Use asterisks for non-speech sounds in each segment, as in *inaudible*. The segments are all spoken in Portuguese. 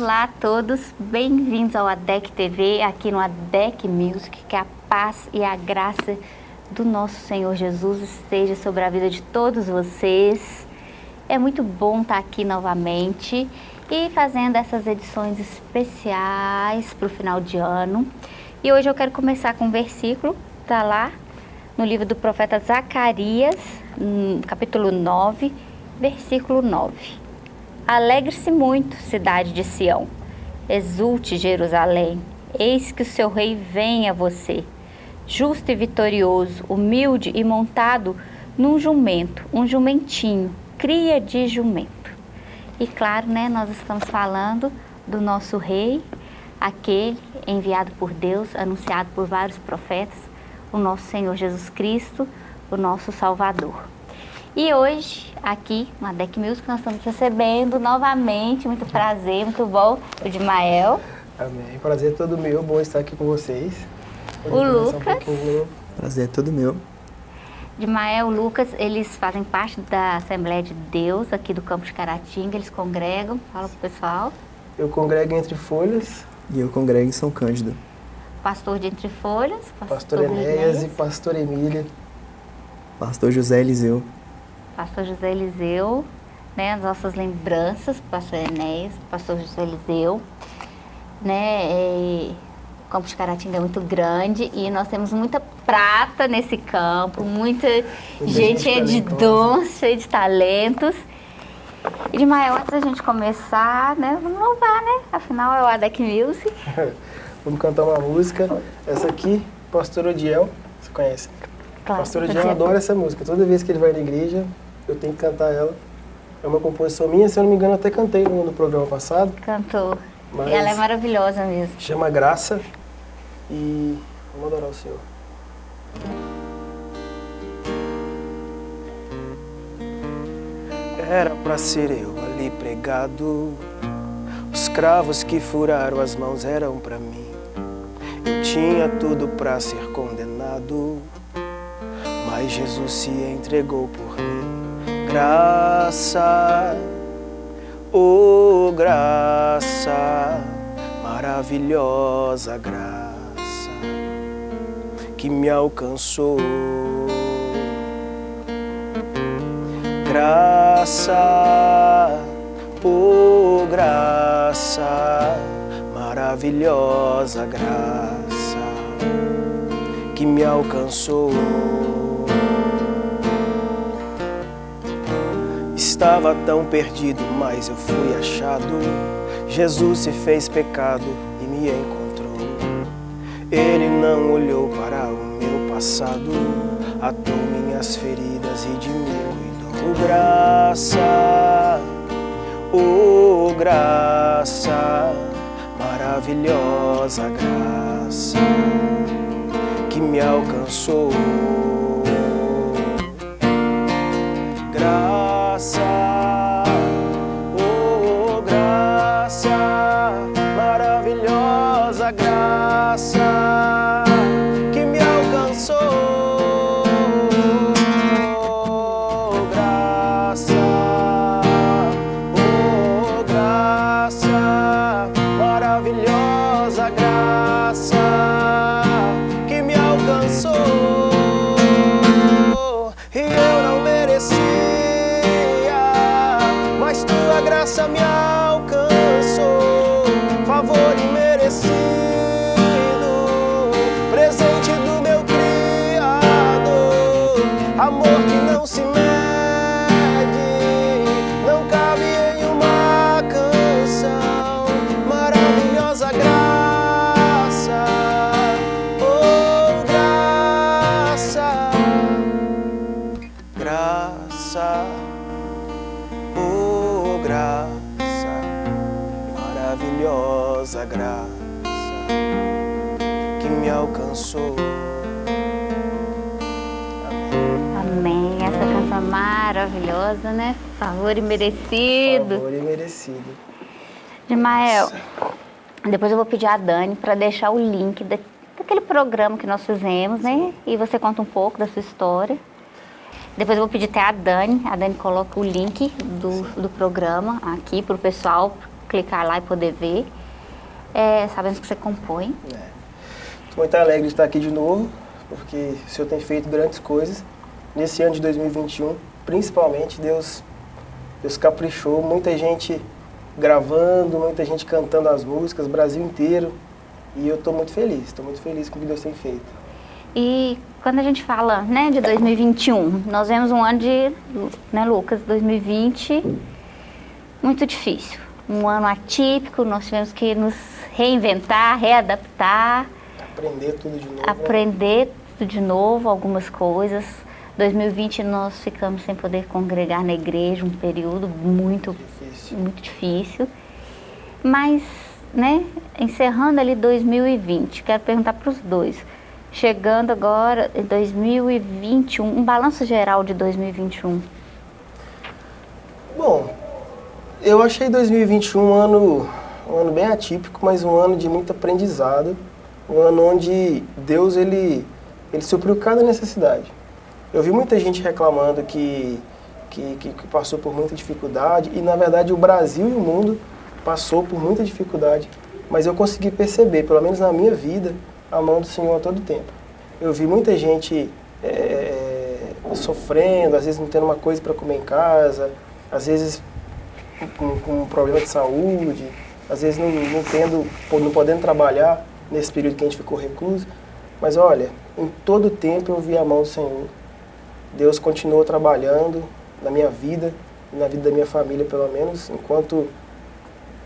Olá a todos, bem-vindos ao ADEC TV, aqui no ADEC Music, que a paz e a graça do nosso Senhor Jesus esteja sobre a vida de todos vocês. É muito bom estar aqui novamente e fazendo essas edições especiais para o final de ano. E hoje eu quero começar com um versículo, está lá no livro do profeta Zacarias, capítulo 9, versículo 9. Alegre-se muito, cidade de Sião. Exulte, Jerusalém. Eis que o seu rei vem a você. Justo e vitorioso, humilde e montado num jumento, um jumentinho, cria de jumento. E claro, né, nós estamos falando do nosso rei, aquele enviado por Deus, anunciado por vários profetas, o nosso Senhor Jesus Cristo, o nosso Salvador. E hoje, aqui na Deck Music, nós estamos recebendo novamente, muito prazer, muito bom, o Dimael. Amém. Prazer é todo meu, bom estar aqui com vocês. o Lucas. Um prazer é todo meu. Dimael, o Lucas, eles fazem parte da Assembleia de Deus aqui do Campo de Caratinga, eles congregam, fala pro pessoal. Eu congrego Entre Folhas. E eu congrego em São Cândido. Pastor de Entre Folhas. Pastor, pastor Enéas e Pastor Emília. Pastor José Eliseu pastor José Eliseu, né, as nossas lembranças, pastor Enéas, pastor José Eliseu, né, e, o campo de Caratinga é muito grande e nós temos muita prata nesse campo, muita gente cheia de dons, cheia de talentos. E de maior, antes da gente começar, né, vamos louvar, né? Afinal é o ADEC Music. *laughs* vamos cantar uma música. Essa aqui, Pastor Odiel, você conhece? Claro, Pastor Odiel adora essa música. Toda vez que ele vai na igreja, eu tenho que cantar ela. É uma composição minha, se eu não me engano, até cantei no, programa passado. Cantou. ela é maravilhosa mesmo. Chama Graça e vamos adorar o Senhor. Era para ser eu ali pregado, os cravos que furaram as mãos eram para mim. Eu tinha tudo para ser condenado, mas Jesus se entregou por mim graça, oh graça, maravilhosa graça que me alcançou. Graça, oh graça, maravilhosa graça que me alcançou. Estava tão perdido, mas eu fui achado. Jesus se fez pecado e me encontrou. Ele não olhou para o meu passado, atou minhas feridas e de mim cuidou. Graça, oh graça, maravilhosa graça que me alcançou. graça. Maravilhosa, né? Favor e merecido. Favor e merecido. Dimael, depois eu vou pedir a Dani para deixar o link da, daquele programa que nós fizemos, né? E você conta um pouco da sua história. Depois eu vou pedir até a Dani, a Dani coloca o link do, do programa aqui para o pessoal clicar lá e poder ver. É, sabemos que você compõe. Estou muito alegre de estar aqui de novo, porque o Senhor tem feito grandes coisas. Nesse ano de 2021, principalmente, Deus, Deus caprichou, muita gente gravando, muita gente cantando as músicas, Brasil inteiro. E eu estou muito feliz, estou muito feliz com o que Deus tem feito. E quando a gente fala né, de 2021, nós vemos um ano de, né, Lucas, 2020 muito difícil. Um ano atípico, nós tivemos que nos reinventar, readaptar. Aprender tudo de novo. Né? Aprender né? tudo de novo, algumas coisas. 2020 nós ficamos sem poder congregar na igreja, um período muito difícil. Muito difícil. Mas, né, encerrando ali 2020, quero perguntar para os dois. Chegando agora em 2021, um balanço geral de 2021. Bom, eu achei 2021 um ano, um ano bem atípico, mas um ano de muito aprendizado. Um ano onde Deus ele, ele supriu cada necessidade. Eu vi muita gente reclamando que, que, que, que passou por muita dificuldade e, na verdade, o Brasil e o mundo passou por muita dificuldade. Mas eu consegui perceber, pelo menos na minha vida, a mão do Senhor a todo tempo. Eu vi muita gente é, sofrendo, às vezes não tendo uma coisa para comer em casa, às vezes com, com um problema de saúde, às vezes não, não, tendo, não podendo trabalhar nesse período que a gente ficou recluso. Mas olha, em todo tempo eu vi a mão do Senhor. Deus continuou trabalhando na minha vida, na vida da minha família pelo menos, enquanto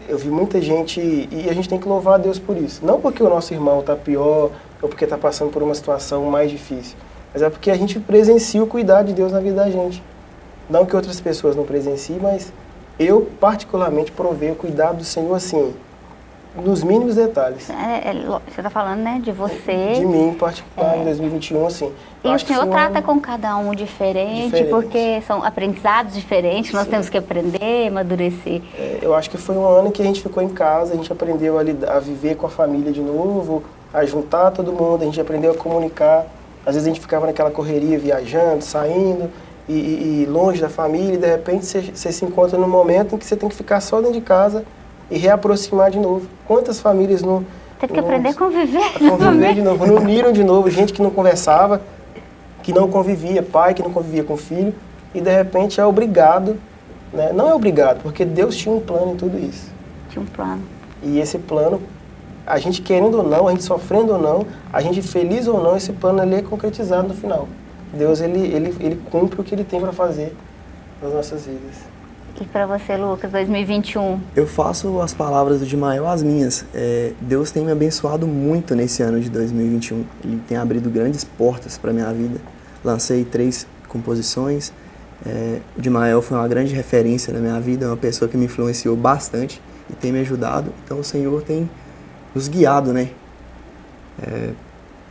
eu vi muita gente, e a gente tem que louvar a Deus por isso. Não porque o nosso irmão está pior, ou porque está passando por uma situação mais difícil, mas é porque a gente presencia o cuidado de Deus na vida da gente. Não que outras pessoas não presenciem, mas eu particularmente provei o cuidado do Senhor assim, nos mínimos detalhes. É, é, você está falando, né, de você. De mim, em particular, é. em 2021, assim. E o Senhor trata um com cada um diferente, diferente, porque são aprendizados diferentes, nós Sim. temos que aprender, amadurecer. É, eu acho que foi um ano que a gente ficou em casa, a gente aprendeu a, lidar, a viver com a família de novo, a juntar todo mundo, a gente aprendeu a comunicar. Às vezes a gente ficava naquela correria, viajando, saindo, e, e, longe da família, e de repente você, você se encontra num momento em que você tem que ficar só dentro de casa e reaproximar de novo. Quantas famílias não... Tem que aprender a conviver. A conviver de novo, não uniram de novo, gente que não conversava, que não convivia, pai que não convivia com filho, e de repente é obrigado, né? não é obrigado, porque Deus tinha um plano em tudo isso. Tinha um plano. E esse plano, a gente querendo ou não, a gente sofrendo ou não, a gente feliz ou não, esse plano ali é concretizado no final. Deus ele, ele, ele cumpre o que ele tem para fazer nas nossas vidas. E para você, Lucas, 2021? Eu faço as palavras do Dimael as minhas. É, Deus tem me abençoado muito nesse ano de 2021. Ele tem abrido grandes portas para minha vida. Lancei três composições. É, o Dimael foi uma grande referência na minha vida, uma pessoa que me influenciou bastante e tem me ajudado. Então o Senhor tem nos guiado, né? É,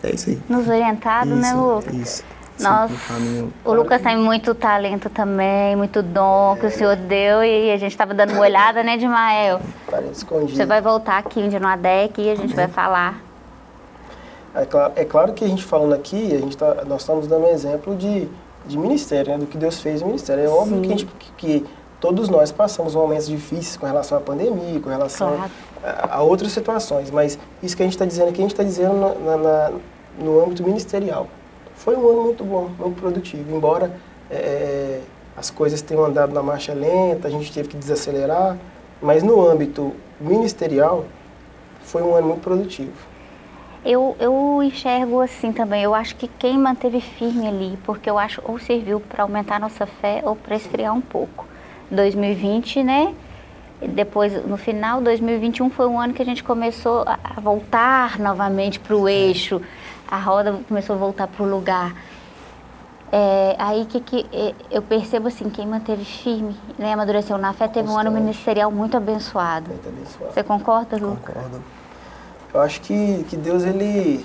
é isso aí. Nos orientado, né, isso, né, Lucas? Isso. Nós, o Lucas tem muito talento também, muito dom que o Senhor deu e a gente estava dando uma olhada, né, Dimael? Você vai voltar aqui um dia no ADEC e a gente vai falar. É claro, é claro que a gente falando aqui, a gente tá, nós estamos dando um exemplo de, de ministério, né, do que Deus fez no ministério. É óbvio que, gente, que, todos nós passamos momentos difíceis com relação à pandemia, com relação claro. a, a, outras situações, mas isso que a gente está dizendo aqui, a gente está dizendo na, na, no âmbito ministerial. Foi um ano muito bom, muito produtivo. Embora é, as coisas tenham andado na marcha lenta, a gente teve que desacelerar, mas no âmbito ministerial foi um ano muito produtivo. Eu, eu enxergo assim também, eu acho que quem manteve firme ali, porque eu acho ou serviu para aumentar nossa fé ou para esfriar um pouco. 2020, né? Depois, no final, 2021 foi um ano que a gente começou a voltar novamente para o eixo a roda começou a voltar para o lugar. É, aí que, que é, eu percebo assim, quem manteve firme, né, amadureceu na fé, teve um ano ministerial muito abençoado. muito abençoado. Você concorda, Lu? Concordo. Eu acho que, que Deus, ele,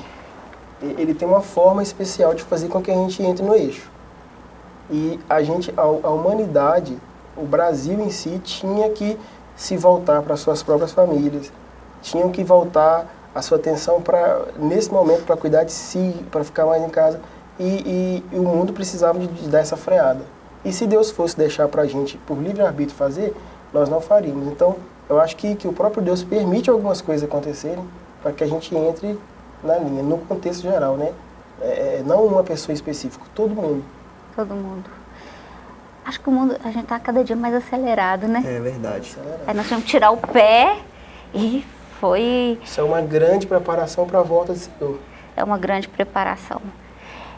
ele tem uma forma especial de fazer com que a gente entre no eixo. E a gente, a, a humanidade, o Brasil em si, tinha que se voltar para suas próprias famílias, tinham que voltar a sua atenção para nesse momento para cuidar de si, para ficar mais em casa. E, e, e o mundo precisava de, de, dar essa freada. E se Deus fosse deixar para a gente por livre arbítrio fazer, nós não faríamos. Então eu acho que, que o próprio Deus permite algumas coisas acontecerem para que a gente entre na linha, no contexto geral, né? É, é não uma pessoa específica, todo mundo. Todo mundo. Acho que o mundo, a gente está cada dia mais acelerado, né? É verdade. Aí nós temos que tirar o pé e foi... Isso é uma grande preparação para a volta do Senhor. É uma grande preparação.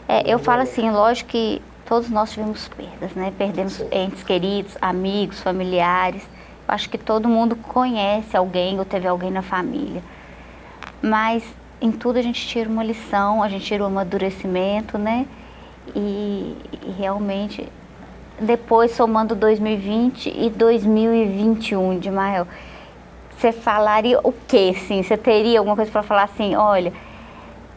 É, eu falo assim, lógico que todos nós tivemos perdas, né? Perdemos Sim. entes queridos, amigos, familiares. Eu acho que todo mundo conhece alguém ou teve alguém na família. Mas em tudo a gente tira uma lição, a gente tira um amadurecimento, né? E, e realmente, depois somando 2020 e 2021 de Mael, você falaria o quê, sim? Você teria alguma coisa para falar assim, olha,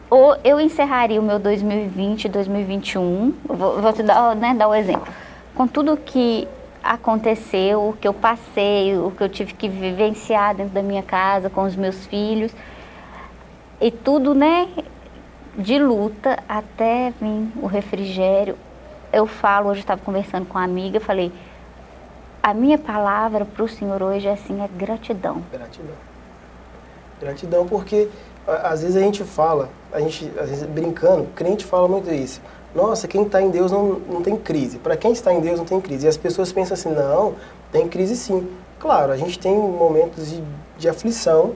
ou eu encerraria o meu 2020 2021, vou, vou te dar, né, dar o um exemplo, com tudo que aconteceu, o que eu passei, o que eu tive que vivenciar dentro da minha casa, com os meus filhos, e tudo, né, de luta até vir o refrigério. Eu falo, hoje estava conversando com uma amiga, falei, a minha palavra para o Senhor hoje é assim, é gratidão. Gratidão. Gratidão porque às vezes a gente fala, a gente, às vezes brincando, crente fala muito isso. Nossa, quem está em Deus não, não tem crise. Para quem está em Deus não tem crise. E as pessoas pensam assim, não, tem crise sim. Claro, a gente tem momentos de, de aflição,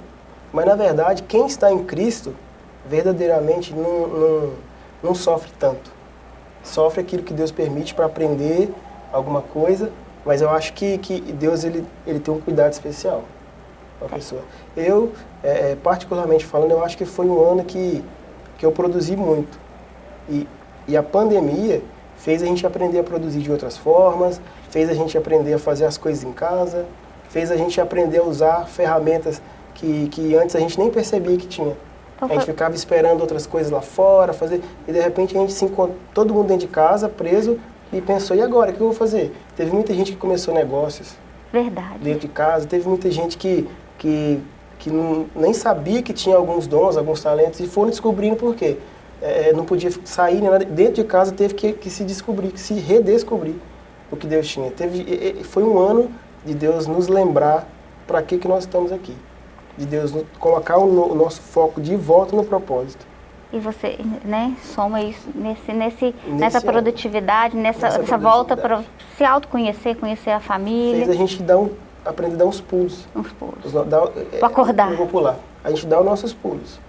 mas na verdade quem está em Cristo verdadeiramente não, não, não sofre tanto. Sofre aquilo que Deus permite para aprender alguma coisa, mas eu acho que, que Deus ele, ele tem um cuidado especial com a pessoa. Eu, é, é, particularmente falando, eu acho que foi um ano que, que eu produzi muito. E, e a pandemia fez a gente aprender a produzir de outras formas, fez a gente aprender a fazer as coisas em casa, fez a gente aprender a usar ferramentas que, que antes a gente nem percebia que tinha. Então a gente ficava esperando outras coisas lá fora, fazer, e de repente a gente se encontra, todo mundo dentro de casa, preso, e pensou, e agora, o que eu vou fazer? Teve muita gente que começou negócios. Verdade. Dentro de casa, teve muita gente que que, que não, nem sabia que tinha alguns dons, alguns talentos, e foram descobrindo por quê. É, é não podia sair, né? dentro de casa teve que, que se descobrir, que se redescobrir o que Deus tinha. Teve, foi um ano de Deus nos lembrar para que, que nós estamos aqui. De Deus colocar o, o nosso foco de volta no propósito. E você, né, soma isso nesse, nesse, nessa produtividade, nessa, nessa, volta para se autoconhecer, conhecer a família. Fez a gente dar um aprender a dar uns pulos. Uns pulos. Os, dá, é, acordar. Eu vou pular. A gente dá os nossos pulos.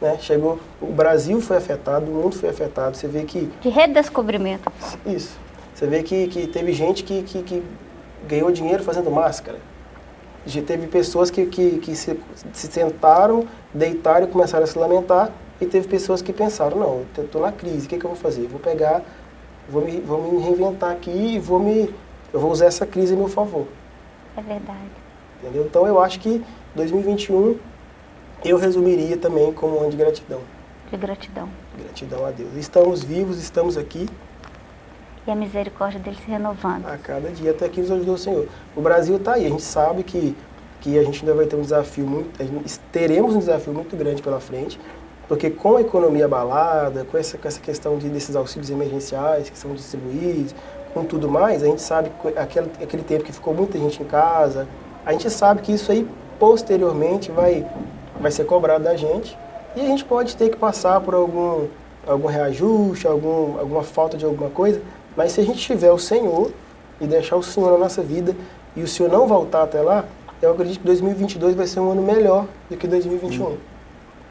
Né? Chegou, o Brasil foi afetado, o mundo foi afetado. Você vê que... De redescobrimento. Isso. Você vê que, que teve gente que, que, que ganhou dinheiro fazendo máscara. Já teve pessoas que, que, que se, se sentaram, deitaram e começaram a se lamentar. E teve pessoas que pensaram, não, eu estou na crise, o que, que eu vou fazer? vou pegar, vou me, vou me reinventar aqui e vou me, eu vou usar essa crise a meu favor. É verdade. Entendeu? Então eu acho que 2021 eu resumiria também como um ano de gratidão. De gratidão. Gratidão a Deus. Estamos vivos, estamos aqui. E a misericórdia dele se renovando. A cada dia, até que nos ajudou o Senhor. O Brasil está aí, a gente sabe que, que a gente ainda vai ter um desafio muito, teremos um desafio muito grande pela frente, porque com a economia abalada, com essa, com essa questão de, desses auxílios emergenciais que são distribuídos, com tudo mais, a gente sabe que aquele, aquele tempo que ficou muita gente em casa, a gente sabe que isso aí posteriormente vai, vai ser cobrado da gente e a gente pode ter que passar por algum, algum reajuste, algum, alguma falta de alguma coisa, mas se a gente tiver o Senhor e deixar o Senhor na nossa vida e o Senhor não voltar até lá, eu acredito que 2022 vai ser um ano melhor do que 2021.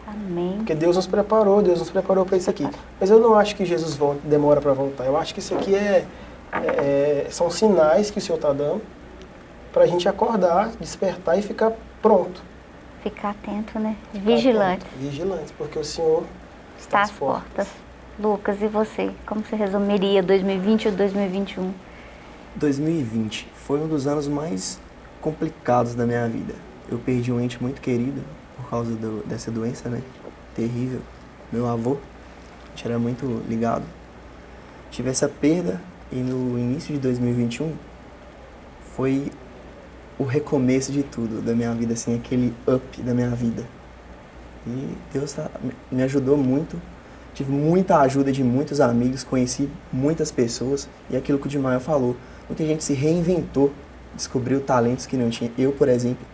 Amém. Porque Deus nos preparou, Deus nos preparou para isso aqui. Mas eu não acho que Jesus volta, demora para voltar. Eu acho que isso aqui é, é, são sinais que o Senhor está dando para a gente acordar, despertar e ficar pronto. Ficar atento, né? Vigilante. Vigilante, porque o Senhor está, está às portas. portas. Lucas, e você? Como você resumiria 2020 ou 2021? 2020 foi um dos anos mais complicados da minha vida. Eu perdi um ente muito querido por causa do, dessa doença, né? Terrível. Meu avô, a gente era muito ligado. Tive essa perda e no início de 2021 foi o recomeço de tudo da minha vida, assim, aquele up da minha vida. E Deus tá, me ajudou muito, tive muita ajuda de muitos amigos, conheci muitas pessoas e aquilo que o Dimaio falou, muita gente se reinventou, descobriu talentos que não tinha. Eu, por exemplo,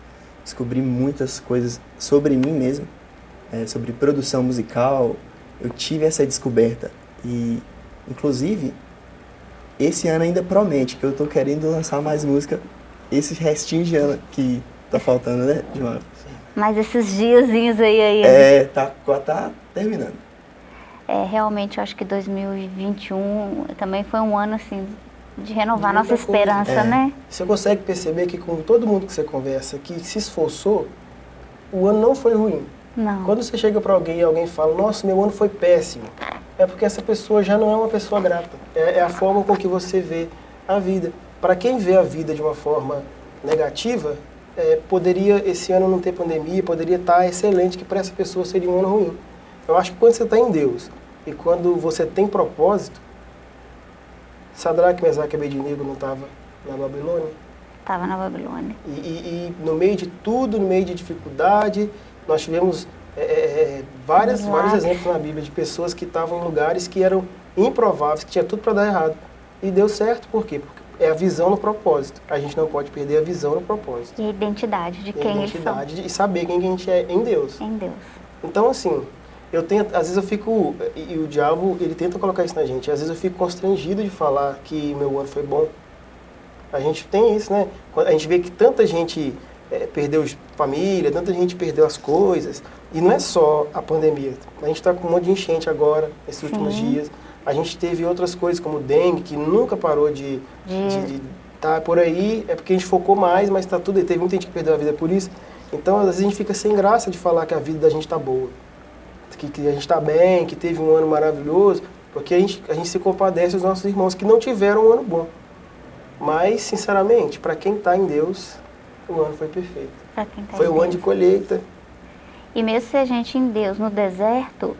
descobri muitas coisas sobre mim mesmo, é, sobre produção musical. Eu tive essa descoberta e, inclusive, esse ano ainda promete que eu tô querendo lançar mais música esse restinho de ano que tá faltando, né, João? Mas esses diazinhos aí, aí. É, tá, tá terminando. É, realmente, eu acho que 2021 também foi um ano, assim, de renovar de nossa esperança, é. né? Você consegue perceber que com todo mundo que você conversa, que se esforçou, o ano não foi ruim. Não. Quando você chega para alguém e alguém fala, nossa, meu ano foi péssimo, é porque essa pessoa já não é uma pessoa grata. É, é a forma com que você vê a vida. Para quem vê a vida de uma forma negativa, é, poderia esse ano não ter pandemia, poderia estar tá excelente, que para essa pessoa seria um ano ruim. Eu acho que quando você está em Deus e quando você tem propósito, Sadraque, Mesaque e Abednego não estava na Babilônia? Estava na Babilônia. E, e, e, no meio de tudo, no meio de dificuldade, nós tivemos é, é, é várias, vários exemplos na Bíblia de pessoas que estavam em lugares que eram improváveis, que tinha tudo para dar errado. E deu certo, por quê? Porque é a visão no propósito. A gente não pode perder a visão no propósito. E a identidade de quem eles são. identidade e saber quem a gente é em Deus. Em Deus. Então, assim, eu tento, às vezes eu fico, e, e o diabo, ele tenta colocar isso na gente, às vezes eu fico constrangido de falar que meu ano foi bom. A gente tem isso, né? A gente vê que tanta gente é, perdeu família, tanta gente perdeu as coisas, e não é só a pandemia. A gente está com um monte de enchente agora, esses Sim. últimos dias. A gente teve outras coisas como dengue, que nunca parou de estar tá por aí. É porque a gente focou mais, mas está tudo. Teve muita gente que perdeu a vida por isso. Então, às vezes a gente fica sem graça de falar que a vida da gente está boa. Que, que, a gente está bem, que teve um ano maravilhoso. Porque a gente, a gente se compadece dos nossos irmãos que não tiveram um ano bom. Mas, sinceramente, para quem está em Deus, o ano foi perfeito. Tá foi o ano de colheita. E mesmo se a gente em Deus, no deserto,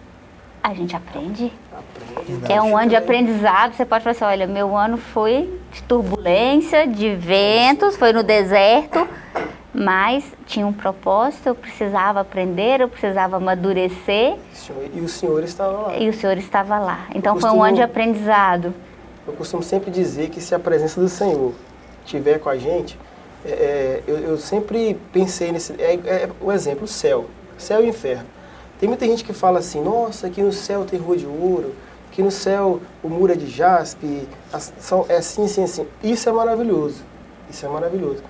a gente aprende. aprende é um ano de aprendizado. Você pode falar assim, olha, meu ano foi de turbulência, de ventos, foi no deserto, mas tinha um propósito, eu precisava aprender, eu precisava amadurecer. E o Senhor estava lá. E o Senhor estava lá. Então costumo, foi um ano de aprendizado. Eu costumo sempre dizer que se a presença do Senhor estiver com a gente, é, é, eu, eu, sempre pensei nesse... É, é, o exemplo, o céu. Céu e inferno. Tem muita gente que fala assim, nossa, aqui no céu tem rua de ouro, aqui no céu o muro é de jaspe, são, é assim, assim, assim. Isso é maravilhoso, isso é maravilhoso.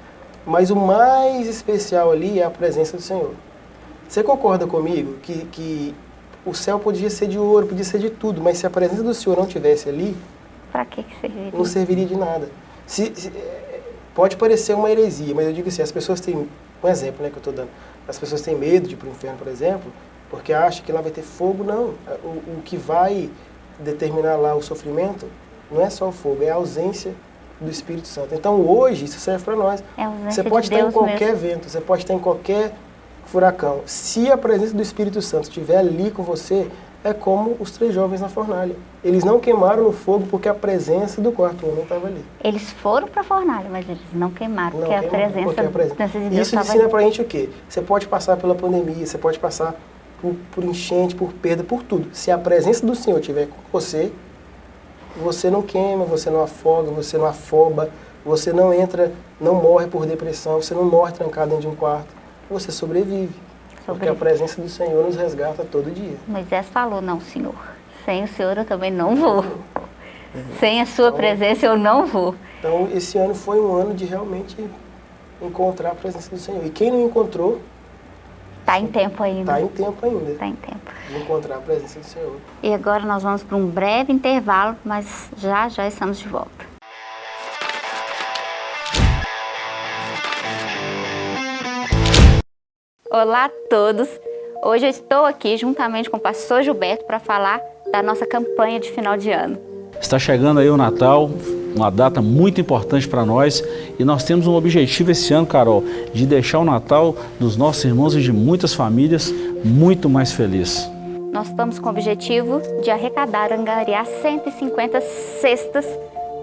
Mas o mais especial ali é a presença do Senhor. Você concorda comigo que, que o céu podia ser de ouro, podia ser de tudo, mas se a presença do Senhor não tivesse ali, para que, que serviria? Não serviria de nada. Se, se, é, pode parecer uma heresia, mas eu digo assim, as pessoas têm, um exemplo né, que eu estou dando, as pessoas têm medo de ir para o inferno, por exemplo, porque acha que lá vai ter fogo, não. O, o que vai determinar lá o sofrimento não é só o fogo, é a ausência do Espírito Santo. Então hoje isso serve para nós. É você pode de estar em qualquer mesmo. vento, você pode estar em qualquer furacão. Se a presença do Espírito Santo estiver ali com você, é como os três jovens na fornalha. Eles não queimaram no fogo porque a presença do quarto homem estava ali. Eles foram para a fornalha, mas eles não queimaram, não porque, queimaram a presença, porque a presença de Deus Isso ensina para a gente o quê? Você pode passar pela pandemia, você pode passar por, por enchente, por perda, por tudo. Se a presença do Senhor estiver com você, você não queima, você não afoga, você não afoba, você não entra, não morre por depressão, você não morre trancado dentro de um quarto, você sobrevive. Sobrevive. Porque a presença do Senhor nos resgata todo dia. Moisés falou, não, Senhor, sem o Senhor eu também não vou. Sem a sua então, presença eu não vou. Então esse ano foi um ano de realmente encontrar a presença do Senhor. E quem não encontrou, Está em tempo ainda. Está em tempo ainda. Está em tempo. De encontrar a presença do Senhor. E agora nós vamos para um breve intervalo, mas já já estamos de volta. Olá a todos! Hoje eu estou aqui juntamente com o pastor Gilberto para falar da nossa campanha de final de ano. Está chegando aí o Natal, uma data muito importante para nós e nós temos um objetivo esse ano, Carol, de deixar o Natal dos nossos irmãos e de muitas famílias muito mais feliz. Nós estamos com o objetivo de arrecadar, angariar 150 cestas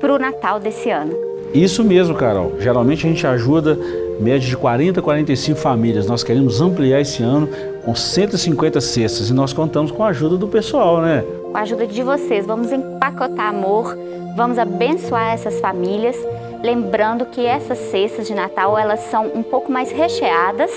para o Natal desse ano. Isso mesmo, Carol. Geralmente a gente ajuda média de 40 a 45 famílias. Nós queremos ampliar esse ano com 150 cestas e nós contamos com a ajuda do pessoal, né? Com a ajuda de vocês, vamos empacotar amor, Vamos abençoar essas famílias Lembrando que essas cestas de Natal, elas são um pouco mais recheadas,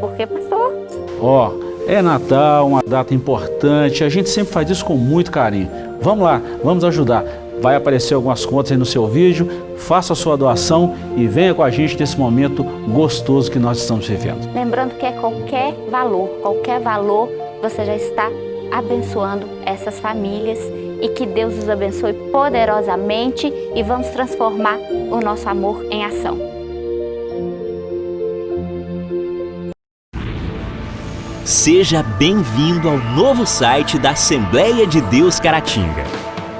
porque pastor? Ó, oh, é Natal, uma data importante, a gente sempre faz isso com muito carinho. Vamos lá, vamos ajudar. Vai aparecer algumas contas aí no seu vídeo, faça a sua doação e venha com a gente nesse momento gostoso que nós estamos vivendo. Lembrando que é qualquer valor, qualquer valor, você já está abençoando essas famílias e que Deus os abençoe poderosamente e vamos transformar o nosso amor em ação. Seja bem-vindo ao novo site da Assembleia de Deus Caratinga.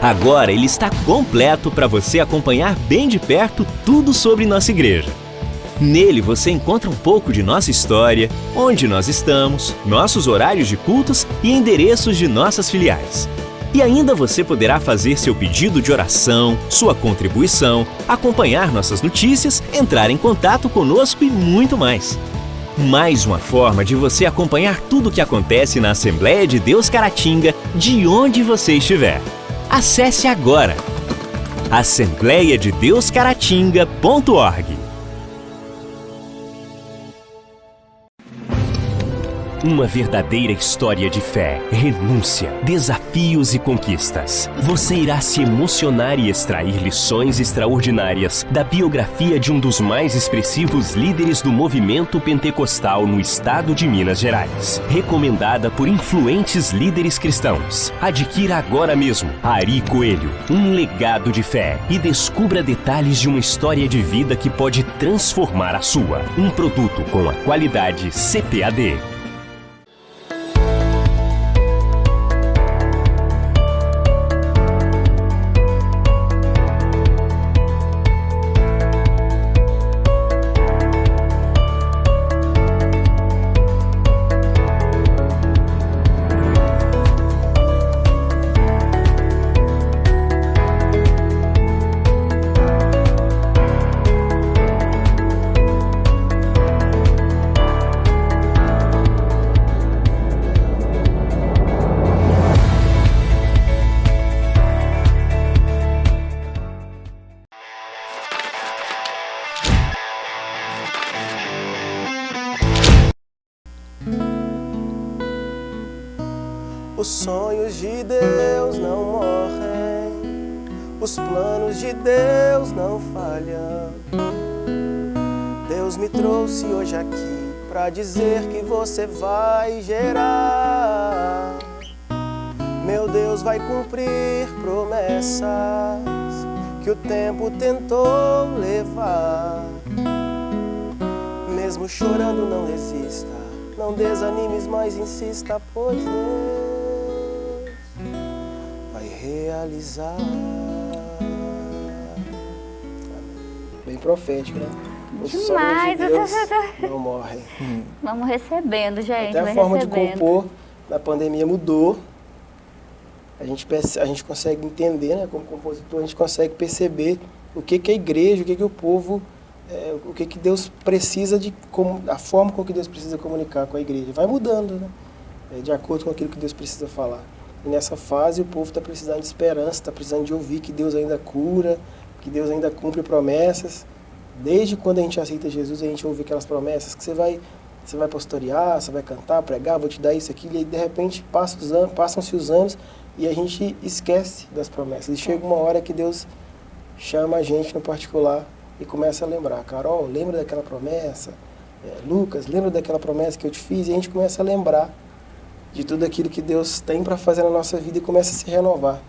Agora ele está completo para você acompanhar bem de perto tudo sobre nossa igreja. Nele você encontra um pouco de nossa história, onde nós estamos, nossos horários de cultos e endereços de nossas filiais. E ainda você poderá fazer seu pedido de oração, sua contribuição, acompanhar nossas notícias, entrar em contato conosco e muito mais. Mais uma forma de você acompanhar tudo o que acontece na Assembleia de Deus Caratinga, de onde você estiver. Acesse agora assembleiadedeuscaratinga.org Uma verdadeira história de fé, renúncia, desafios e conquistas. Você irá se emocionar e extrair lições extraordinárias da biografia de um dos mais expressivos líderes do movimento pentecostal no estado de Minas Gerais. Recomendada por influentes líderes cristãos. Adquira agora mesmo Ari Coelho, um legado de fé e descubra detalhes de uma história de vida que pode transformar a sua. Um produto com a qualidade CPAD. Vai gerar. Meu Deus vai cumprir promessas que o tempo tentou levar. Mesmo chorando, não desista, não desanimes, mas insista, pois Deus realizar. Bem profético, né? Demais! De Deus *laughs* não morre. Vamos recebendo, gente. Até a forma recebendo. de compor na pandemia mudou. A gente, a gente consegue entender, né, como compositor, a gente consegue perceber o que, que a igreja, o que, que o povo, é, o que, que Deus precisa de, como, a forma com que Deus precisa comunicar com a igreja. Vai mudando, né? É, de acordo com aquilo que Deus precisa falar. E nessa fase o povo está precisando de esperança, está precisando de ouvir que Deus ainda cura, que Deus ainda cumpre promessas. Desde quando a gente aceita Jesus, a gente ouve aquelas promessas que você vai, você vai pastorear, você vai cantar, pregar, vou te dar isso, aquilo, e aí, de repente passam-se passam os anos e a gente esquece das promessas. E chega uma hora que Deus chama a gente no particular e começa a lembrar. Carol, lembra daquela promessa? É, Lucas, lembra daquela promessa que eu te fiz? E a gente começa a lembrar de tudo aquilo que Deus tem para fazer na nossa vida e começa a se renovar.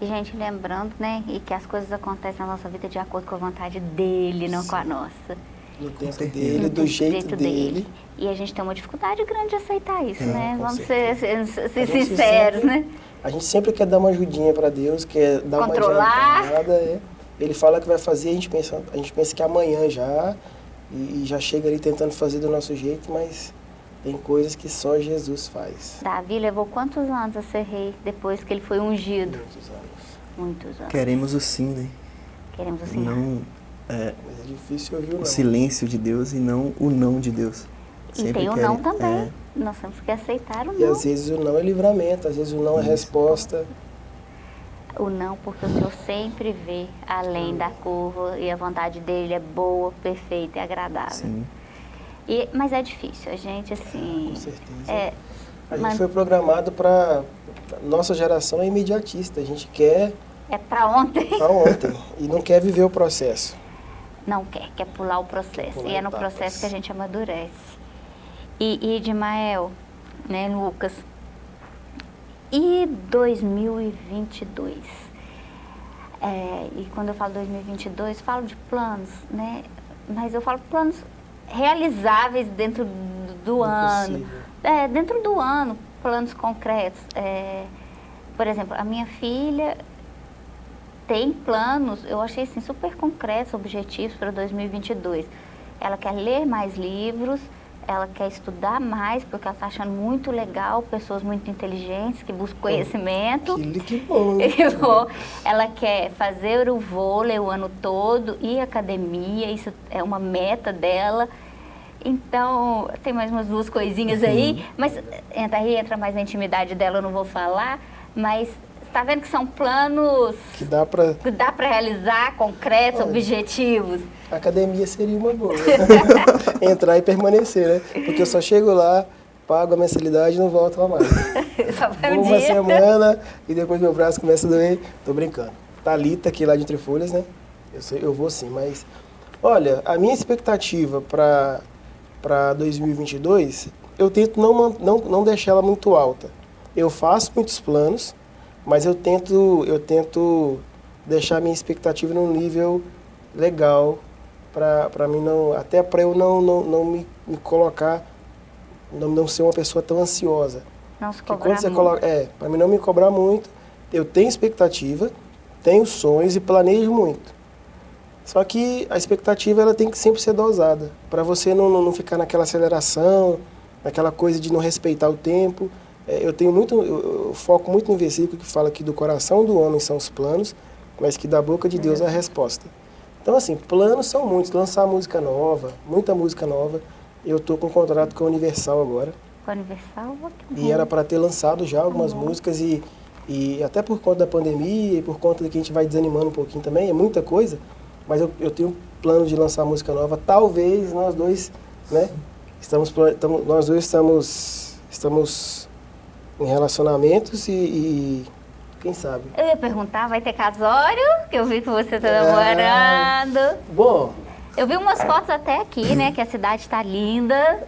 E, gente, lembrando, né, e que as coisas acontecem na nossa vida de acordo com a vontade dele, não Sim. com a nossa. No tempo dele, do jeito, jeito dele. dele. E a gente tem uma dificuldade grande de aceitar isso, é, né? Vamos ser, ser, ser sinceros, sempre, né? A gente sempre quer dar uma ajudinha para Deus, quer dar Controlar. uma adiantada. É. Ele fala que vai fazer, a gente pensa, a gente pensa que é amanhã já, e, e já chega ali tentando fazer do nosso jeito, mas tem coisas que só Jesus faz. Davi levou quantos anos a ser rei depois que ele foi ungido? Muitos anos. Muitos anos. Queremos o sim, né? Queremos o sim. Não, é, Mas é difícil ouvir o, o silêncio de Deus e não o não de Deus. Sempre e tem o não também. É. Nós temos que aceitar o não. E às vezes o não é livramento, às vezes o não é resposta. o não, porque o Senhor sempre vê além da curva e a vontade dele é boa, perfeita e agradável. Sim. E, mas é difícil, a gente assim. Com certeza. É, A gente foi programado para nossa geração é imediatista. A gente quer é pra ontem. para ontem *laughs* e não quer viver o processo. Não quer, quer pular o processo. Pular e é no etapas. processo que a gente amadurece. E, e Edmael, né, Lucas? E 2022? É, e quando eu falo 2022, falo de planos, né? Mas eu falo planos realizáveis dentro do, do ano. É, dentro do ano, planos concretos. É, por exemplo, a minha filha tem planos, eu achei assim, super concretos, objetivos para 2022. Ela quer ler mais livros, ela quer estudar mais, porque ela está achando muito legal pessoas muito inteligentes que buscam conhecimento. Que, *laughs* que bom. ela quer fazer o vôlei o ano todo e academia, isso é uma meta dela. Então, tem mais umas duas coisinhas aí, mas entra aí, entra mais na intimidade dela, eu não vou falar, mas está vendo que são planos Que dá para que dá para realizar, concretos, Olha. objetivos. A academia seria uma boa. *laughs* Entrar e permanecer, né? Porque eu só chego lá, pago a mensalidade e não volto lá mais. *laughs* Só vai Vou um uma dia. semana e depois meu braço começa a doer. Tô brincando. Thalita aqui lá de Entre Folhas, né? Eu, sei, eu vou sim, mas... Olha, a minha expectativa para para 2022, eu tento não, não, não deixar ela muito alta. Eu faço muitos planos, mas eu tento, eu tento deixar a minha expectativa num nível legal para mim não até para eu não, não, não me, me colocar não, não ser uma pessoa tão ansiosa. Não se cobrar quando você muito. coloca é para mim não me cobrar muito eu tenho expectativa tenho sonhos e planejo muito. Só que a expectativa ela tem que sempre ser dosada. Para você não, não, não ficar naquela aceleração naquela coisa de não respeitar o tempo eu tenho muito eu, foco muito no versículo que fala que do coração do homem são os planos mas que da boca de Deus é a resposta então, assim, planos são muitos. Lançar música nova, muita música nova. Eu tô com um contrato com a Universal agora. Com a Universal, E era para ter lançado já algumas músicas e, e até por conta da pandemia e por conta de que a gente vai desanimando um pouquinho também, é muita coisa. Mas eu, eu tenho plano de lançar música nova. Talvez nós dois, né? Estamos, tamo- nós dois estamos, estamos em relacionamentos e, e quem sabe. Eu ia perguntar, vai ter casório? Que eu vi que você tá Ah. namorando. Bom, Eu vi umas fotos até aqui, né? Que a cidade está linda,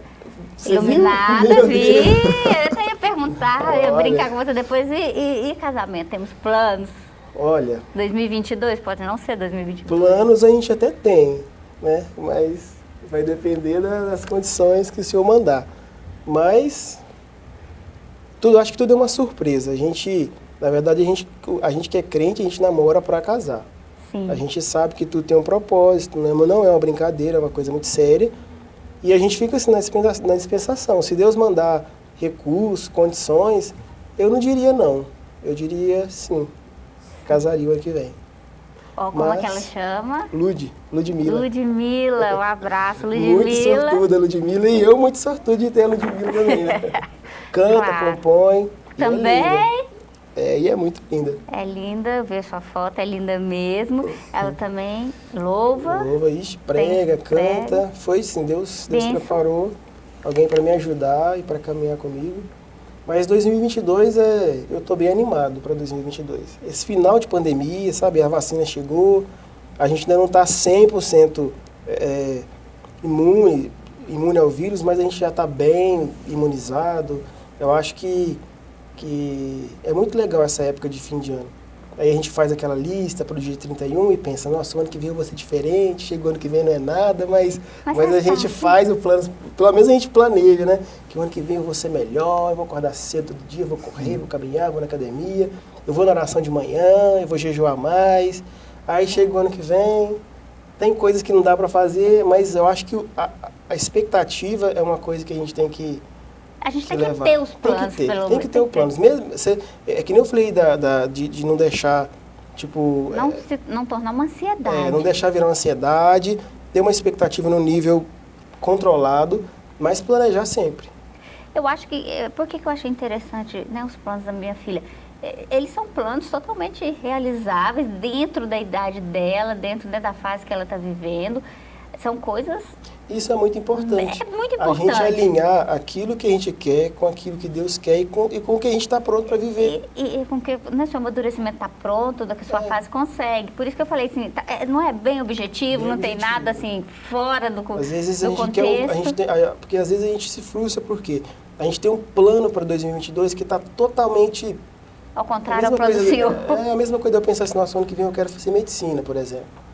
Você viu? iluminada, Meu vi. Eu até ia perguntar, eu ia Olha. brincar com você depois. E, e- e casamento? Temos planos? olha, 2022? Pode não ser 2022. Planos a gente até tem, né? Mas vai depender da- das condições que o senhor mandar. Mas tudo, acho que tudo é uma surpresa. A gente, na verdade, a gente, a gente que é crente, a gente namora para casar. Sim. A gente sabe que tudo tem um propósito, não é, não é uma brincadeira, é uma coisa muito séria. E a gente fica assim na dispensação. Se Deus mandar recursos, condições, eu não diria não. Eu diria sim. Casaria o ano que vem. Como mas- é que ela chama? Lud, Ludmilla. Ludmilla, um abraço, *laughs* Muito Ludmilla. sortuda, Ludmilla. E eu muito sortudo de ter a Ludmilla também, né? *laughs* Canta, Claro. compõe. é. Também É, e é muito linda. é linda, eu sua foto, é linda mesmo. Ela também louva. Louva, ixi, prega, canta. Foi sim, Deus, Deus preparou alguém para me ajudar e para caminhar comigo. Mas 2022 é, eu tô bem animado para 2022. Esse final de pandemia, sabe, a vacina chegou, a gente ainda não está 100% é, imune, imune ao vírus, mas a gente já está bem imunizado. Eu acho que, que é muito legal essa época de fim de ano. Aí a gente faz aquela lista para o dia 31 e pensa, nossa, o ano que vem eu vou ser diferente, chega o ano que vem não é nada, mas, Mas mas, faz a gente faz o plano, pelo menos a gente planeja, né? Que o ano que vem eu vou ser melhor, eu vou acordar cedo todo dia, eu vou correr, vou caminhar, vou na academia, eu vou na oração de manhã, eu vou jejuar mais. Aí chega o ano que vem, tem coisas que não dá para fazer, mas eu acho que a, a expectativa é uma coisa que a gente tem que A gente tem que levar. ter os Tem planos, que ter, tem que ter o planos. Mesmo, você, é que nem eu falei da, da- de, de não deixar, tipo, Não, se, não tornar uma ansiedade. é, não deixar virar uma ansiedade, ter uma expectativa no nível controlado, mas planejar sempre. Eu acho que. eh, Por que, que eu achei interessante né, os planos da minha filha? eles são planos totalmente realizáveis dentro da idade dela, dentro né, da fase que ela está vivendo. São coisas isso é muito importante. É muito importante. A gente alinhar aquilo que a gente quer com aquilo que Deus quer e com, e com o que a gente está pronto para viver. E, e, e, com que né, seu amadurecimento está pronto, da que sua é. fase consegue. Por isso que eu falei assim, tá, é, não é bem objetivo, bem não objetivo. tem nada assim fora do, às vezes do a gente contexto. Quer a gente tem, porque às vezes a gente se frustra porque a gente tem um plano para 2022 que está totalmente... Ao contrário ao Senhor. É, é a mesma coisa de eu pensar assim, nossa, ano que vem eu quero fazer medicina, por exemplo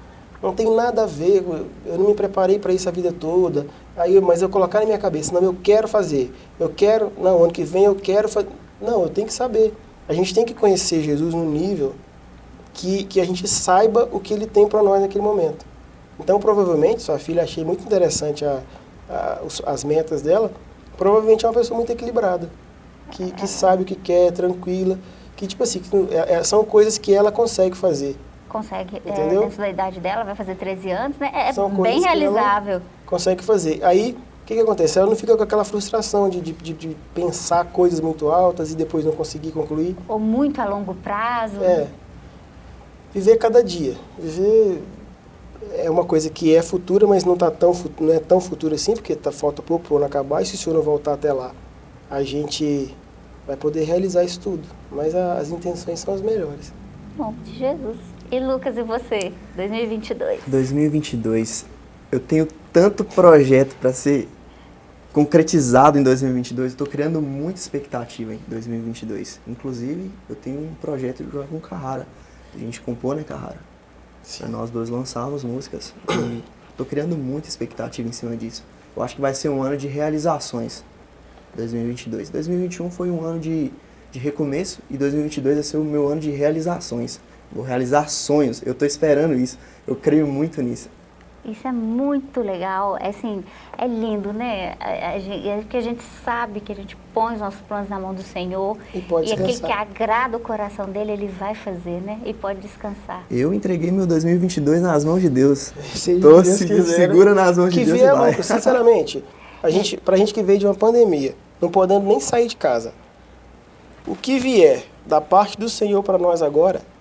não tem nada a ver, eu não me preparei para isso a vida toda, aí, mas eu colocar na minha cabeça, não, eu quero fazer, eu quero, não, ano que vem eu quero fazer, não, eu tenho que saber. A gente tem que conhecer Jesus no nível que, que a gente saiba o que ele tem para nós naquele momento. Então, provavelmente, sua filha, achei muito interessante a, a, as metas dela, provavelmente é uma pessoa muito equilibrada, que, que sabe o que quer, tranquila, que, tipo assim, que, é, é, são coisas que ela consegue fazer consegue, é, dentro da idade dela, vai fazer 13 anos, né? É São bem realizável. Consegue fazer. Aí, o que, que acontece? Ela não fica com aquela frustração de, de, de, pensar coisas muito altas e depois não conseguir concluir. Ou muito a longo prazo. É. Viver cada dia. Viver é uma coisa que é futura, mas não, tá tão, não é tão futura assim, porque tá, falta pouco para o ano acabar, e se o senhor não voltar até lá, a gente vai poder realizar isso tudo. Mas a, as intenções são as melhores. Bom, de Jesus. E Lucas, e você? 2022? 2022. Eu tenho tanto projeto para ser concretizado em 2022. Estou criando muita expectativa em 2022. Inclusive, eu tenho um projeto de jogar com o Carrara. A gente compõe, né, Carrara? Sim. Nós dois lançamos músicas. Estou criando muita expectativa em cima disso. Eu acho que vai ser um ano de realizações. 2022. 2021 foi um ano de, de recomeço e 2022 vai ser o meu ano de realizações. Vou realizar sonhos. Eu estou esperando isso. Eu creio muito nisso. Isso é muito legal, é assim, é lindo, né? É que a gente sabe que a gente põe os nossos planos na mão do Senhor e, pode e aquele que agrada o coração dele, ele vai fazer, né? E pode descansar. Eu entreguei meu 2022 nas mãos de Deus. Estou Deus segura nas mãos que de Deus vier, vai. sinceramente, a gente, pra gente que veio de uma pandemia, não podendo nem sair de casa, o que vier da parte do Senhor para nós agora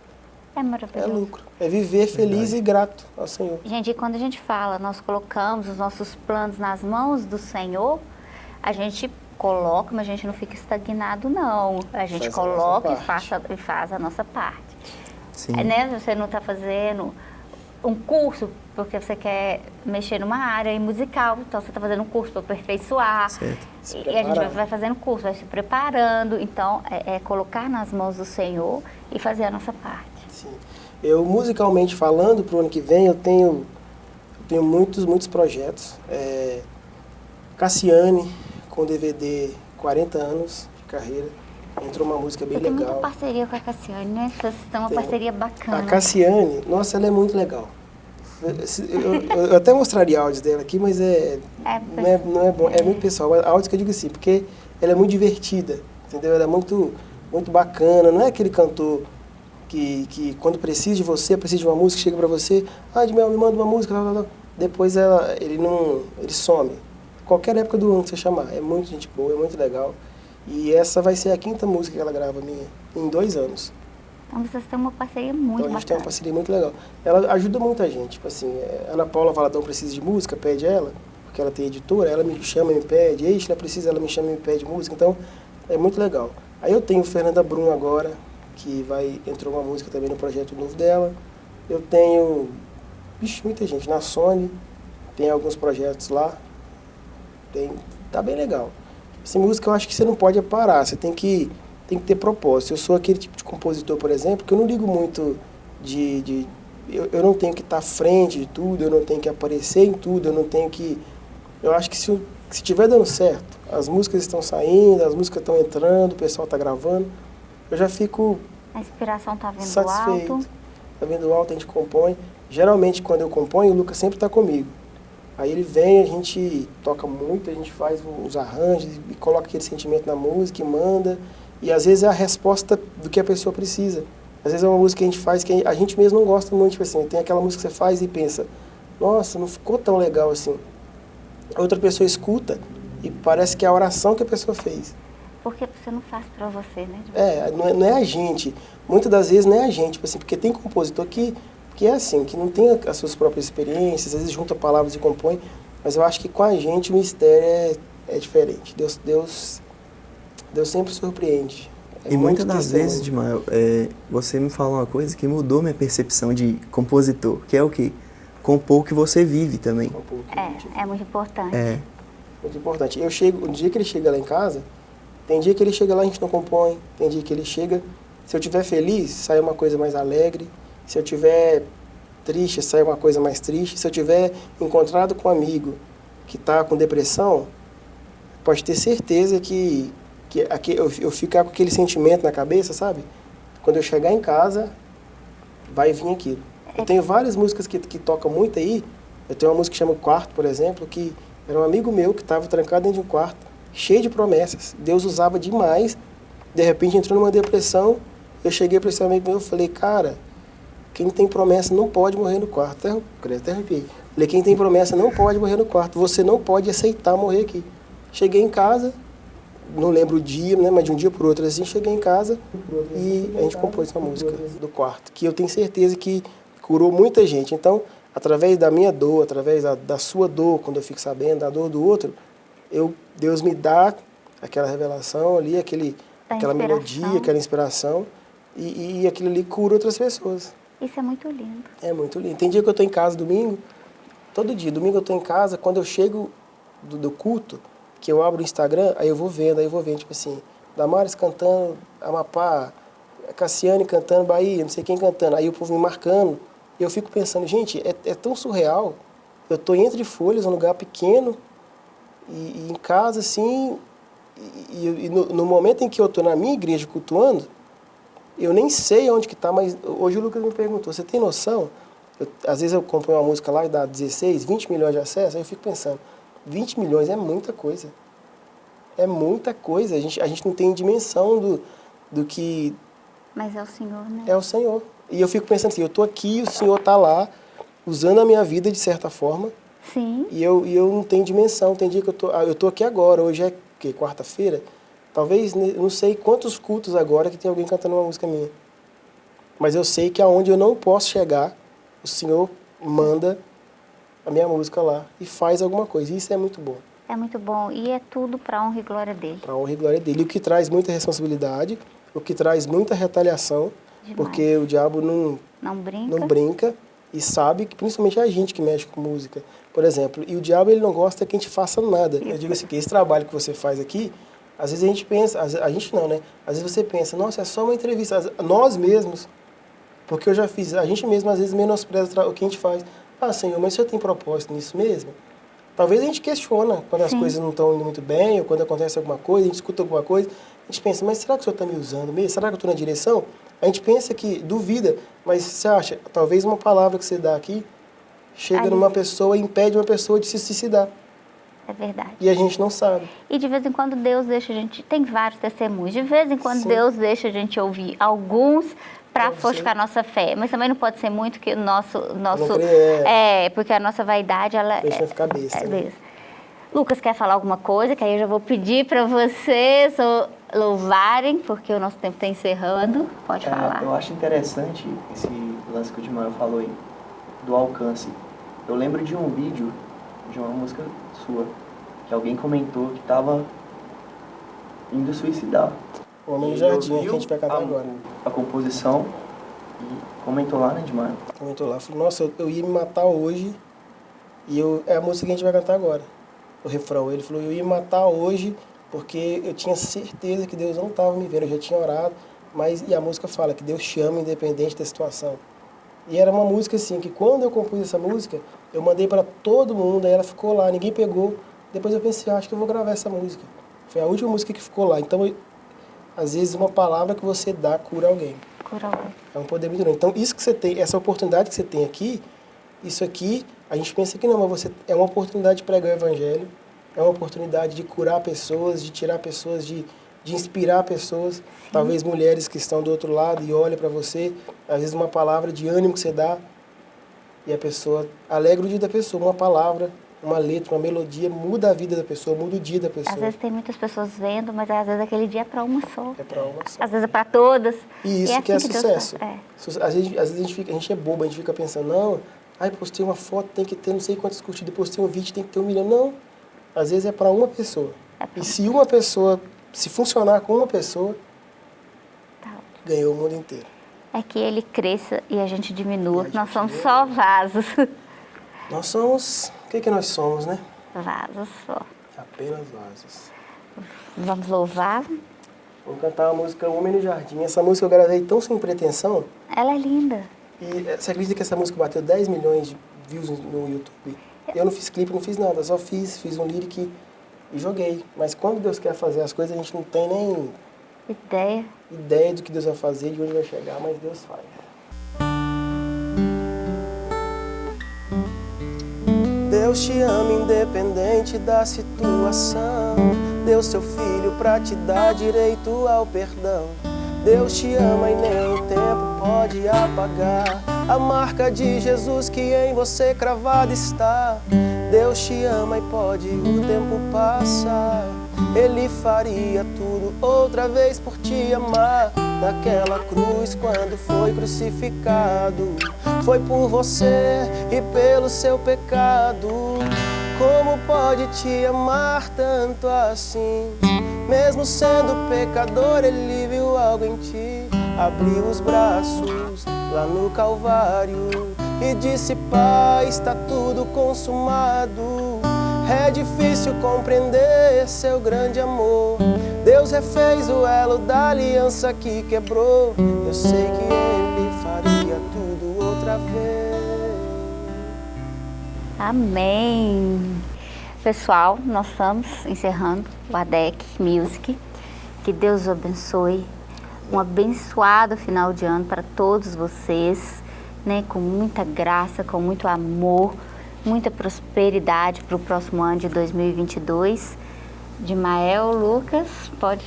é maravilhoso. É lucro. É viver feliz Verdade. e grato ao Senhor. Gente, e quando a gente fala, nós colocamos os nossos planos nas mãos do Senhor, a gente coloca, mas a gente não fica estagnado, não. A gente faz coloca a e, faça, e faz a nossa parte. Sim. É, né? Você não está fazendo um curso porque você quer mexer numa área musical, então você está fazendo um curso para aperfeiçoar. Certo. E, a gente vai fazendo curso, vai se preparando. Então, é, é colocar nas mãos do Senhor e fazer a nossa parte. Eu, musicalmente falando, para o ano que vem, eu tenho, eu tenho muitos, muitos projetos. É, Cassiane, com DVD 40 anos de carreira. Entrou uma música bem eu legal. Tem muita parceria com a Cassiane, né? Vocês estão uma tem. parceria bacana. A Cassiane, nossa, ela é muito legal. Eu, eu, eu, até mostraria áudios dela aqui, mas é, é não, é, não é bom, é muito pessoal. Áudios que eu digo assim, porque ela é muito divertida, entendeu? Ela é muito, muito bacana, não é aquele cantor que, que quando precisa de você, precisa de uma música, chega para você, ah, Edmel, me manda uma música, blá, blá, blá. depois ela, ele não, ele some. Qualquer época do ano que você chamar, é muito gente boa, é muito legal. E essa vai ser a quinta música que ela grava minha, em dois anos. Então vocês têm uma parceria muito Então a gente tem uma parceria muito legal. Ela ajuda muita gente, tipo assim, é, Ana Paula Valadão precisa de música, pede ela, porque ela tem editora, ela me chama e me pede, Eixe, ela precisa, ela me chama e me pede música, então é muito legal. Aí eu tenho Fernanda Brum agora, que vai entrou uma música também no projeto novo dela. Eu tenho, bicho, muita gente na Sony, tem alguns projetos lá. Tem, tá bem legal. Essa música eu acho que você não pode parar, você tem que tem que ter propósito. Eu sou aquele tipo de compositor, por exemplo, que eu não ligo muito de, de eu, eu não tenho que estar à frente de tudo, eu não tenho que aparecer em tudo, eu não tenho que eu acho que se se estiver dando certo, as músicas estão saindo, as músicas estão entrando, o pessoal está gravando, eu já fico a inspiração está vindo satisfeito. alto. Está vindo alto, a gente compõe. Geralmente, quando eu componho, o Lucas sempre está comigo. Aí ele vem, a gente toca muito, a gente faz os arranjos e coloca aquele sentimento na música e manda. E às vezes é a resposta do que a pessoa precisa. Às vezes é uma música que a gente faz que a gente mesmo não gosta muito, tipo assim, tem aquela música que você faz e pensa, nossa, não ficou tão legal assim. Outra pessoa escuta e parece que é a oração que a pessoa fez. Porque você não faz para você, né? É, não é, não é a gente. Muitas das vezes não é a gente, tipo assim, porque tem compositor que, que é assim, que não tem as suas próprias experiências, às vezes junta palavras e compõe, mas eu acho que com a gente o mistério é, é diferente. Deus, Deus, Deus sempre surpreende. É e muitas das vezes, Dimael, é, você me fala uma coisa que mudou minha percepção de compositor, que é o quê? Compor o que você vive também. É, é muito importante. É. Muito importante. Eu chego, o dia que ele chega lá em casa, tem dia que ele chega lá e a gente não compõe, tem dia que ele chega, se eu estiver feliz, sai uma coisa mais alegre, se eu estiver triste, sai uma coisa mais triste, se eu tiver encontrado com um amigo que está com depressão, pode ter certeza que, que aqui, eu, eu ficar com aquele sentimento na cabeça, sabe? Quando eu chegar em casa, vai vir aquilo. Eu tenho várias músicas que, que tocam muito aí, eu tenho uma música que chama Quarto, por exemplo, que era um amigo meu que estava trancado dentro de um quarto, cheio de promessas. Deus usava demais. De repente entrou numa depressão. Eu cheguei para esse amigo meu e falei, cara, quem tem promessa não pode morrer no quarto. Até, até arrepiei. Falei, quem tem promessa não pode morrer no quarto. Você não pode aceitar morrer aqui. Cheguei em casa, não lembro o dia, né, mas de um dia para outro assim, cheguei em casa e a gente compôs essa música do quarto, que eu tenho certeza que curou muita gente. Então, através da minha dor, através da, da sua dor, quando eu fico sabendo da dor do outro, eu, Deus me dá aquela revelação ali, aquele, aquela melodia, aquela inspiração, e, e aquilo ali cura outras pessoas. Isso é muito lindo. É muito lindo. Tem dia que eu estou em casa domingo, todo dia, domingo eu estou em casa, quando eu chego do, do, culto, que eu abro o Instagram, aí eu vou vendo, aí eu vou vendo, tipo assim, Damares cantando Amapá, Cassiane cantando Bahia, não sei quem cantando, aí o povo me marcando, e eu fico pensando, gente, é, é tão surreal, eu estou entre folhas, um lugar pequeno, e, e em casa, assim, e, e no, no, momento em que eu estou na minha igreja cultuando, eu nem sei onde que está, mas hoje o Lucas me perguntou, você tem noção? Eu, às vezes eu compro uma música lá e dá 16, 20 milhões de acessos, aí eu fico pensando, 20 milhões é muita coisa. É muita coisa, a gente, a gente não tem dimensão do, do que... Mas é o Senhor, né? É o Senhor. E eu fico pensando assim, eu estou aqui, o Senhor está lá, usando a minha vida de certa forma, Sim. E eu, e eu não tenho dimensão. Tem dia que eu tô, ah, eu tô aqui agora, hoje é que quarta-feira. Talvez, não sei quantos cultos agora que tem alguém cantando uma música minha. Mas eu sei que aonde eu não posso chegar, o Senhor manda a minha música lá e faz alguma coisa. E isso é muito bom. É muito bom. E é tudo para honra e glória dele. Para honra e glória dele. E o que traz muita responsabilidade, o que traz muita retaliação, Demais. porque o diabo não, não brinca. não brinca e sabe que principalmente é a gente que mexe com música. Por exemplo, e o diabo ele não gosta que a gente faça nada. Eu digo assim, que esse trabalho que você faz aqui, às vezes a gente pensa, a gente não, né? Às vezes você pensa, nossa, é só uma entrevista. Nós mesmos, porque eu já fiz, a gente mesmo às vezes menospreza o que a gente faz. Ah, Senhor, mas o Senhor tem propósito nisso mesmo? Talvez a gente questiona quando as Sim. coisas não estão indo muito bem, ou quando acontece alguma coisa, a gente escuta alguma coisa, a gente pensa, mas será que o Senhor está me usando mesmo? Será que eu estou na direção? A gente pensa que duvida, mas você acha, talvez uma palavra que você dá aqui chega Aí. numa pessoa e impede uma pessoa de se suicidar. É verdade. E a gente não sabe. E de vez em quando Deus deixa a gente. Tem vários testemunhos. De vez em quando Sim. Deus deixa a gente ouvir alguns para fortificar a nossa fé. Mas também não pode ser muito que o nosso. nosso é, porque a nossa vaidade. Ela Deixa é, ficar besta. É, né? Lucas quer falar alguma coisa? Que aí eu já vou pedir para vocês louvarem, porque o nosso tempo está encerrando. Pode é, falar. Eu acho interessante esse lance que o Dimaio falou aí, do alcance. Eu lembro de um vídeo de uma música sua, que alguém comentou que estava indo suicidar. O Homem no Jardim, que a gente vai cantar agora. A composição e comentou lá, né, Dimaio? Comentou lá. Falou, nossa, eu, eu ia me matar hoje e eu, é a música que a gente vai cantar agora. O refrão. Ele falou, eu ia matar hoje porque eu tinha certeza que Deus não estava me vendo. Eu já tinha orado, mas e a música fala que Deus chama independente da situação. E era uma música assim, que quando eu compus essa música, eu mandei para todo mundo, aí ela ficou lá, ninguém pegou. Depois eu pensei, ah, acho que eu vou gravar essa música. Foi a última música que ficou lá. Então, eu, às vezes, uma palavra que você dá cura alguém. Cura alguém. É um poder muito grande. Então, isso que você tem, essa oportunidade que você tem aqui, isso aqui, a gente pensa que não, mas você é uma oportunidade de pregar o evangelho, é uma oportunidade de curar pessoas, de tirar pessoas de de inspirar pessoas, talvez mulheres que estão do outro lado e olham para você, às vezes uma palavra de ânimo que você dá e a pessoa alegra o dia da pessoa, uma palavra uma letra, uma melodia, muda a vida da pessoa, muda o dia da pessoa. Às vezes tem muitas pessoas vendo, mas às vezes aquele dia é para uma só. É pra uma só. Às vezes é para todas. E isso é que é assim Deus sucesso. faz. É. Às vezes, às vezes a, gente fica, a gente é bobo, a gente fica pensando, não, ai, postei uma foto, tem que ter não sei quantas curtidas, postei um vídeo, tem que ter um milhão. Não, às vezes é para uma pessoa. É E se uma pessoa, se funcionar com uma pessoa, Tá. ganhou o mundo inteiro. É que ele cresça e a gente diminua. A gente Nós somos só vasos. *laughs* Nós somos, o que que nós somos, né? vasos só. Apenas vasos. Vamos louvar. Vamos cantar a música Homem no Jardim. Essa música eu gravei tão sem pretensão, Ela é linda. E eh, você acredita que essa música bateu 10 milhões de views no- no YouTube? Eu não fiz clipe, não fiz nada, só fiz, fiz um lyric e joguei. Mas quando Deus quer fazer as coisas, a gente não tem nem Ideia. ideia do que Deus vai fazer, de onde vai chegar, mas Deus faz. Deus te ama independente da situação. Deu seu filho pra te dar direito ao perdão. Deus te ama e nem o tempo pode apagar a marca de Jesus que em você cravada está. Deus te ama e pode o tempo passar. Ele faria tudo outra vez por te amar. Naquela cruz, quando foi crucificado, foi por você e pelo seu pecado. Como pode te amar tanto assim? Mesmo sendo pecador, ele viu algo em ti. Abriu os braços lá no Calvário e disse: Pai, está tudo consumado. É difícil compreender seu grande amor. Deus refez o elo da aliança que quebrou. Eu sei que ele faria tudo outra vez. Amém. Pessoal, nós estamos encerrando o ADEC Music. Que Deus os abençoe. Um abençoado final de ano para todos vocês, né? Com muita graça, com muito amor, muita prosperidade para o próximo ano de 2022. Dimael, Lucas, pode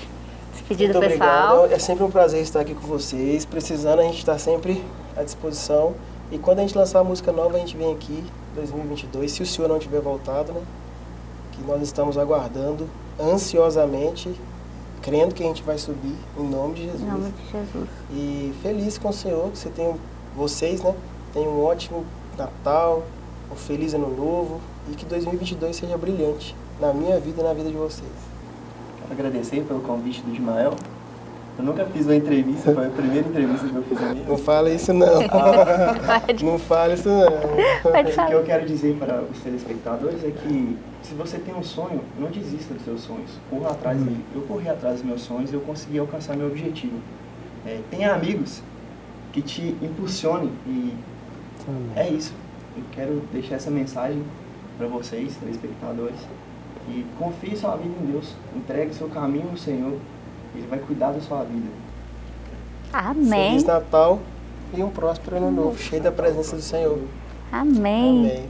se pedir do pessoal. obrigado. É sempre um prazer estar aqui com vocês. Precisando, a gente está sempre à disposição. E quando a gente lançar a música nova, a gente vem aqui, 2022, se o senhor não tiver voltado, né? Que nós estamos aguardando ansiosamente, crendo que a gente vai subir, em nome de Jesus. Em nome de Jesus. E feliz com o Senhor, que você tem, vocês, né? Tenham um ótimo Natal, um feliz Ano Novo e que 2022 seja brilhante na minha vida e na vida de vocês. Quero agradecer pelo convite do Ismael. Eu nunca fiz uma entrevista, foi a primeira entrevista que eu fiz ali. Não fala isso não. *laughs* não fala isso não. Pode O que eu quero dizer para os telespectadores é que se você tem um sonho, não desista dos seus sonhos. Corra atrás dele. Eu corri atrás dos meus sonhos e eu consegui alcançar meu objetivo. É, tenha amigos que te impulsionem e é isso. Eu quero deixar essa mensagem para vocês, telespectadores. E confie sua vida em Deus. Entregue seu caminho no Senhor. Ele vai cuidar da sua vida. Amém. Feliz Natal e um próspero Ano Novo, cheio da presença do Senhor. Amém. Amém.